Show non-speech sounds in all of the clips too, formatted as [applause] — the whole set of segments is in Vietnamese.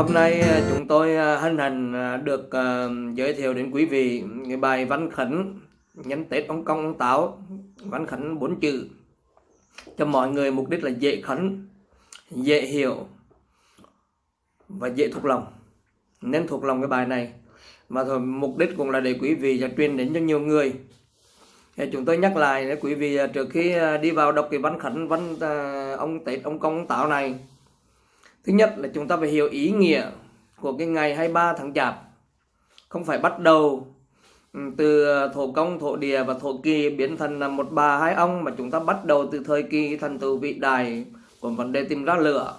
Hôm nay à, chúng tôi à, hân hạnh à, được giới thiệu đến quý vị cái bài văn khấn nhân Tết ông Công ông Táo, văn khấn bốn chữ. Cho mọi người mục đích là dễ khấn, dễ hiểu và dễ thuộc lòng. Nên thuộc lòng cái bài này. Và thôi, mục đích cũng là để quý vị và truyền đến cho nhiều người. Thì chúng tôi nhắc lại để quý vị trước khi đi vào đọc cái văn khấn văn ông Tết ông Công ông Táo này Thứ nhất là chúng ta phải hiểu ý nghĩa của cái ngày 23 tháng Chạp. Không phải bắt đầu ừ, từ thổ công, thổ địa và thổ kỳ biến thành là một bà hai ông mà chúng ta bắt đầu từ thời kỳ thần tử vị đài của vấn đề tìm ra lửa.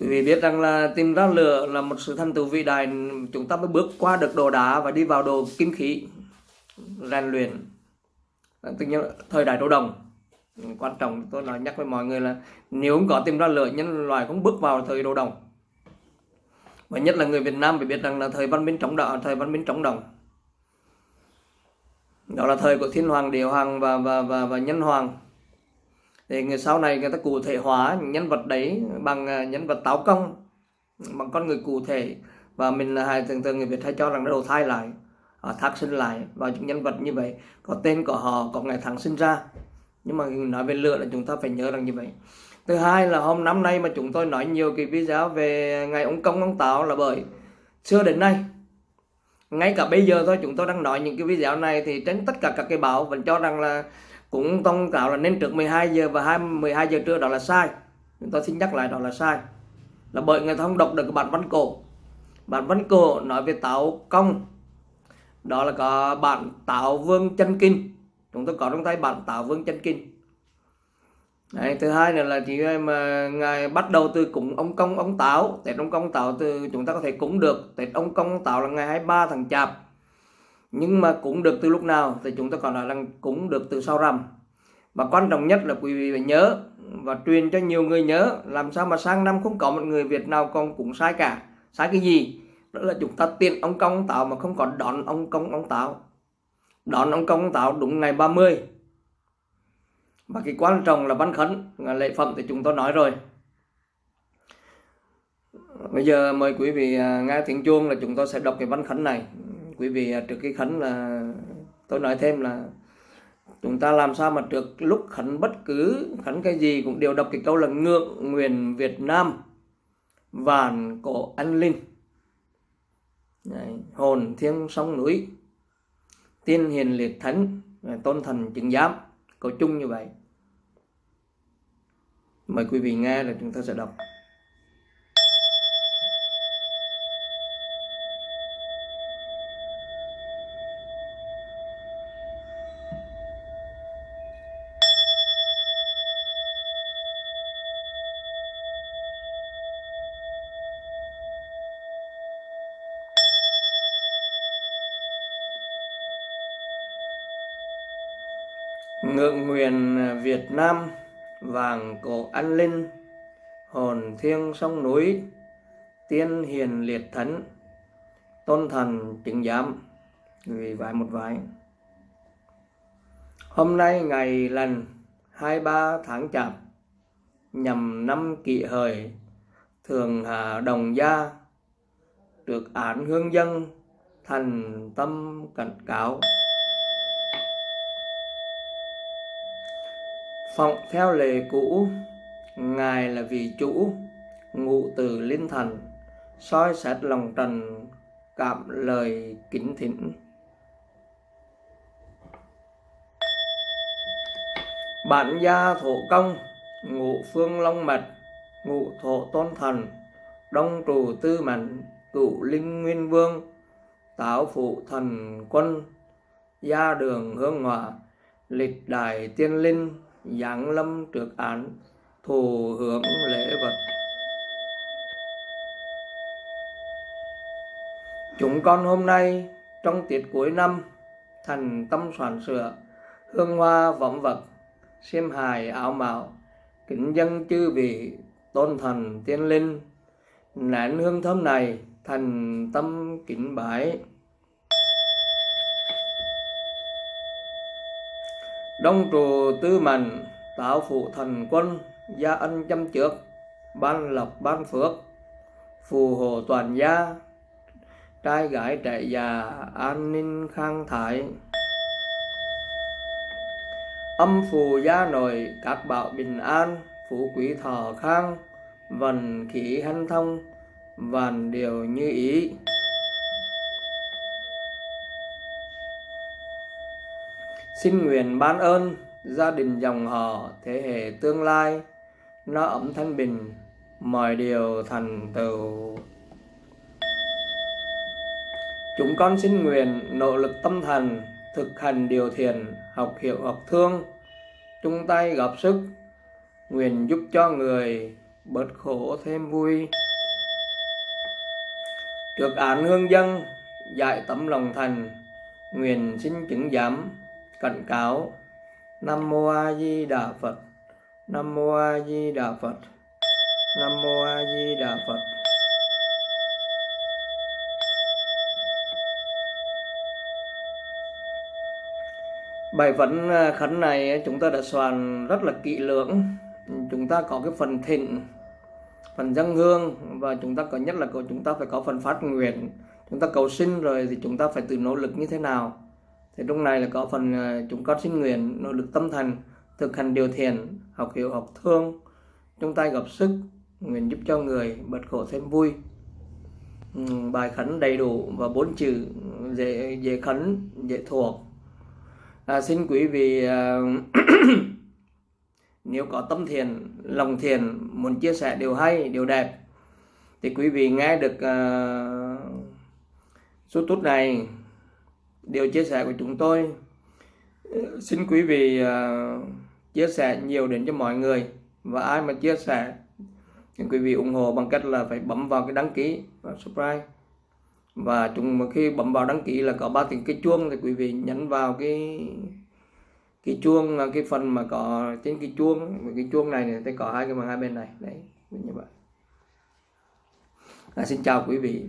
Quý vị biết rằng là tìm ra lửa là một sự thần tử vị đài chúng ta mới bước qua được đồ đá và đi vào đồ kim khí rèn luyện. Tự nhiên thời đại đồ đồng quan trọng tôi nói nhắc với mọi người là nếu không có tìm ra lửa nhân loại cũng bước vào thời đồ đồng và nhất là người Việt Nam phải biết rằng là thời văn minh trọng đạo thời văn minh trọng đồng đó là thời của thiên hoàng địa hoàng và và và, và nhân hoàng. Thì người sau này người ta cụ thể hóa nhân vật đấy bằng à, nhân vật táo công bằng con người cụ thể. Và mình hay thường thường người Việt hay cho rằng nó đầu thai lại thác sinh lại vào những nhân vật như vậy. Có tên của họ có ngày tháng sinh ra nhưng mà nói về lửa là chúng ta phải nhớ rằng như vậy. Thứ hai là hôm năm nay mà chúng tôi nói nhiều cái video về ngày ông công, ông táo là bởi xưa đến nay, ngay cả bây giờ thôi chúng tôi đang nói những cái video này thì trên tất cả các cái báo vẫn cho rằng là cũng thông cáo là nên trước 12 giờ và 2 12 giờ trưa đó là sai. Chúng tôi xin nhắc lại đó là sai. Là bởi người ta không đọc được bản văn cổ. Bản văn cổ nói về táo công. Đó là có bản táo vương chân kinh chúng tôi có trong tay bản táo vương chân kinh. Đấy, thứ hai nữa là chỉ mà ngày bắt đầu từ cúng ông công ông táo tết ông công táo từ chúng ta có thể cúng được. Tết ông công ông táo là ngày 23 tháng chạp. Nhưng mà cúng được từ lúc nào thì chúng ta còn nói là cúng được từ sau rằm. Và quan trọng nhất là quý vị phải nhớ và truyền cho nhiều người nhớ làm sao mà sang năm không có một người Việt nào còn cũng sai cả. Sai cái gì? Đó là chúng ta tiền ông công ông táo mà không còn đón ông công ông táo đón ông công táo đúng ngày 30 và cái quan trọng là văn khấn lễ phẩm thì chúng tôi nói rồi. Bây giờ mời quý vị à, nghe tiếng chuông là chúng tôi sẽ đọc cái văn khấn này. Quý vị à, trước cái khấn là tôi nói thêm là chúng ta làm sao mà trước lúc khấn bất cứ khấn cái gì cũng đều đọc cái câu là ngượng nguyện Việt Nam vàn cổ anh linh. Đấy, hồn thiêng sông núi tiên hiền liệt thánh à, tôn thần chứng giám. Có chung như vậy. Mời quý vị nghe là chúng ta sẽ đọc. Ngượng nguyện Việt Nam, vàng cổ an linh hồn thiêng sông núi, tiên hiền liệt thánh tôn thần chứng giám. Vì vài một vài. Hôm nay ngày lần 23 tháng chạp, nhằm năm kỷ hợi, thường hà đồng gia được án hương dân thành tâm cảnh cáo. Phọng theo lệ cũ, Ngài là vị chủ, ngụ từ linh thần, soi xét lòng trần, cảm lời kính thỉnh. Bản gia thổ công, ngụ phương long mật, ngụ thổ tôn thần, đông trù tư mệnh, cựu linh nguyên vương, táo phụ thần quân, gia đường hương hòa, lịch đại tiên linh, giáng lâm trước án, thù hưởng lễ vật. Chúng con hôm nay, trong tiết cuối năm, thành tâm soạn sửa, hương hoa võng vật xiêm hài áo mạo, kính dân chư vị tôn thần tiên linh. Nén hương thơm này thành tâm kính bái. Đông trù tư mạnh tạo phụ thần quân, gia ân chăm trước, ban lộc ban phước, phù hộ toàn gia, trai gái trẻ già, an ninh khang thái âm phù gia nội, các bảo bình an, phú quý thọ khang, vần khí hanh thông, vạn điều như ý. Xin nguyện ban ơn gia đình dòng họ thế hệ tương lai, nó ấm thanh bình, mọi điều thành tựu. Chúng con xin nguyện nỗ lực tâm thần thực hành điều thiền, học hiệu, học thương, chung tay góp sức, nguyện giúp cho người bớt khổ thêm vui. Trước án hương dân, dạy tấm lòng thành, nguyện xin chứng giám cảnh cáo. Nam mô a di đà phật. Nam mô a di đà phật. Nam mô a di đà phật. Bài vấn à, khấn này à, chúng ta đã soạn rất là kỹ lưỡng. Chúng ta có cái phần thịnh, phần dân hương và chúng ta có, nhất là chúng ta phải có phần phát nguyện. Chúng ta cầu xin rồi thì chúng ta phải tự nỗ lực như thế nào? Thì trong này là có phần ờ, chúng con xin nguyện nỗ lực tâm thành thực hành điều thiền học hiểu học thương. Chúng ta gặp sức nguyện giúp cho người bật khổ thêm vui. Ừ, bài khấn đầy đủ và bốn chữ dễ dễ khấn dễ thuộc. À, xin quý vị à, [coughs] nếu có tâm thiền lòng thiền muốn chia sẻ điều hay điều đẹp thì quý vị nghe được uh, số tút này điều chia sẻ của chúng tôi. Ờ, xin quý vị uh, chia sẻ nhiều đến cho mọi người. Và ai mà chia sẻ thì quý vị ủng hộ bằng cách là phải bấm vào cái đăng ký và subscribe. Và chúng khi bấm vào đăng ký là có ba tiếng cái chuông thì quý vị nhấn vào cái cái chuông ờ, cái phần mà có trên cái chuông. Cái chuông này thì có hai cái bằng hai bên này. Đấy như vậy. À, xin chào quý vị.